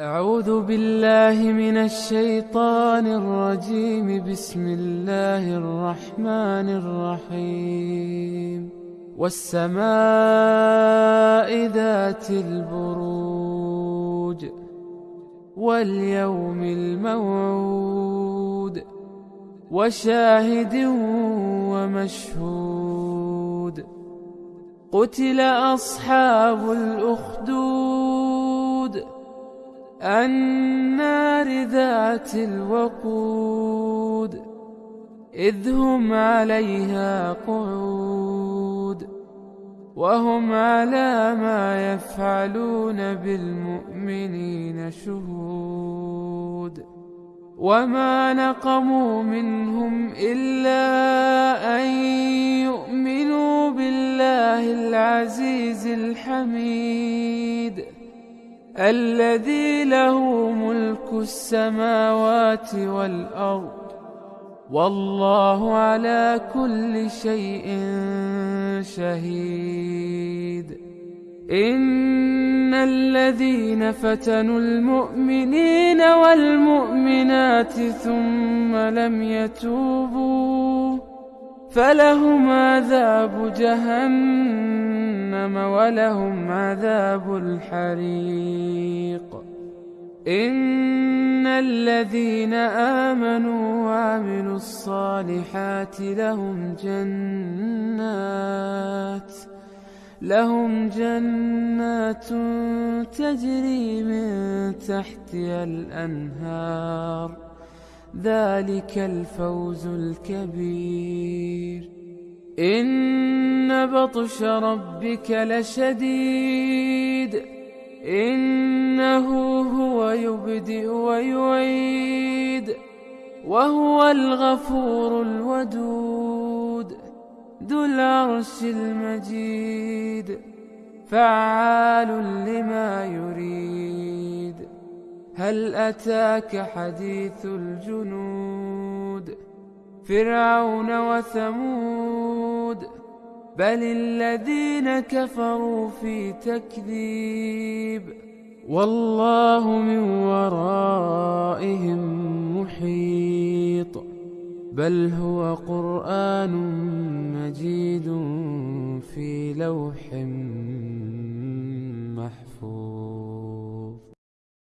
أعوذ بالله من الشيطان الرجيم. بسم الله الرحمن الرحيم. والسماء ذات البروج واليوم الموعود وشاهد ومشهود. قتل أصحاب الأخدود النار ذات الوقود إذ هم عليها قعود وهم على ما يفعلون بالمؤمنين شهود. وما نقموا منهم إلا أن يؤمنوا بالله العزيز الحميد. الذي له ملك السماوات والأرض والله على كل شيء شهيد. إن الذين فتنوا المؤمنين والمؤمنات ثم لم يتوبوا فلهم عذاب جهنم. ولهم عذاب الحريق. إن الذين آمنوا وعملوا الصالحات لهم جنات لهم جنات تجري من تحتها الأنهار. ذلك الفوز الكبير. إن بطش ربك لشديد إنه هو يبدئ ويعيد وهو الغفور الودود ذو العرش المجيد فعال لما يريد هل أتاك حديث الجنود فرعون وثمود بل الذين كفروا في تكذيب والله من ورائهم محيط بل هو قرآن مجيد في لوح محفوظ